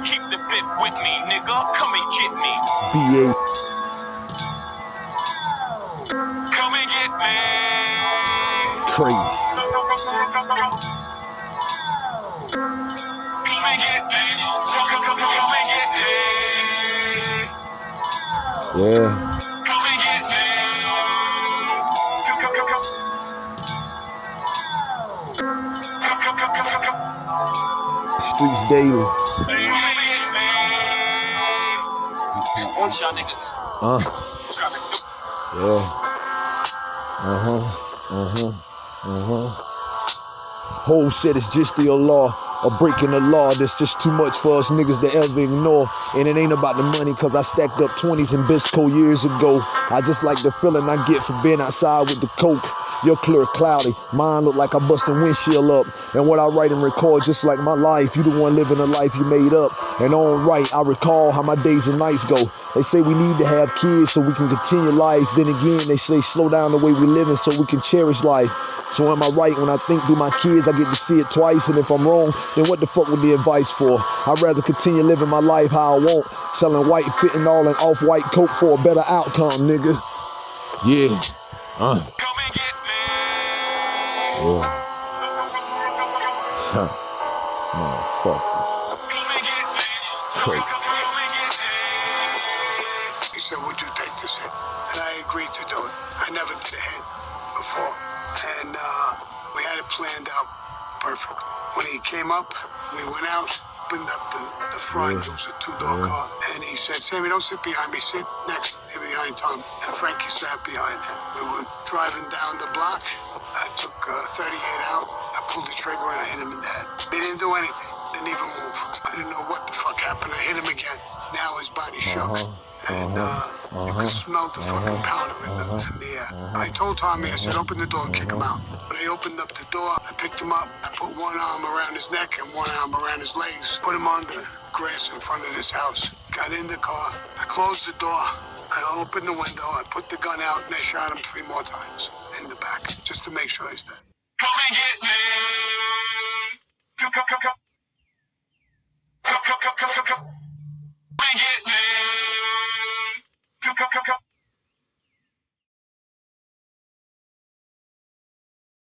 I keep the bit with me, nigga. Come and get me. BA. Come and get me. Crazy. Come and get me. Come, come, come, come and get me. Yeah. Come and get me. Come, come, come, come. Come, come, come, come, come, come. Streets daily. Uh. trying to do? Yeah. Uh-huh. Uh-huh. Uh-huh. Whole shit is just the law. Or breaking the law, that's just too much for us niggas to ever ignore. And it ain't about the money, cause I stacked up 20s in Bisco years ago. I just like the feeling I get from being outside with the coke. Your clear cloudy, mine look like I bust a windshield up. And what I write and record, just like my life, you the one living a life you made up. And on right, I recall how my days and nights go. They say we need to have kids so we can continue life. Then again, they say slow down the way we living so we can cherish life. So am I right when I think through my kids, I get to see it twice. And if I'm wrong, then what the fuck would the advice for? I'd rather continue living my life how I want, selling white fitting all and off-white coat for a better outcome, nigga. Yeah. Uh. Yeah. Huh. Motherfuckers. Come and get me. Crazy. Come and get me. He said, would you take this hit? And I agreed to do it. I never did a hit before. And uh, we had it planned out perfect. When he came up, we went out, opened up the, the front. It was a two-door car. And he said, Sammy, don't sit behind me. Sit next to behind Tom. And Frankie sat behind him. We were driving down the block. You could the fucking uh-huh. powder in the, in the air. I told Tommy, I said, open the door and kick him out. When I opened up the door, I picked him up. I put one arm around his neck and one arm around his legs. Put him on the grass in front of his house. Got in the car. I closed the door. I opened the window. I put the gun out and I shot him three more times in the back just to make sure he's dead. Come and get me. Come, come, come, come.